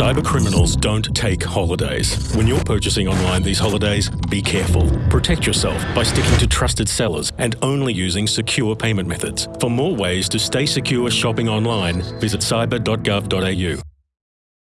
Cyber criminals don't take holidays. When you're purchasing online these holidays, be careful. Protect yourself by sticking to trusted sellers and only using secure payment methods. For more ways to stay secure shopping online, visit cyber.gov.au.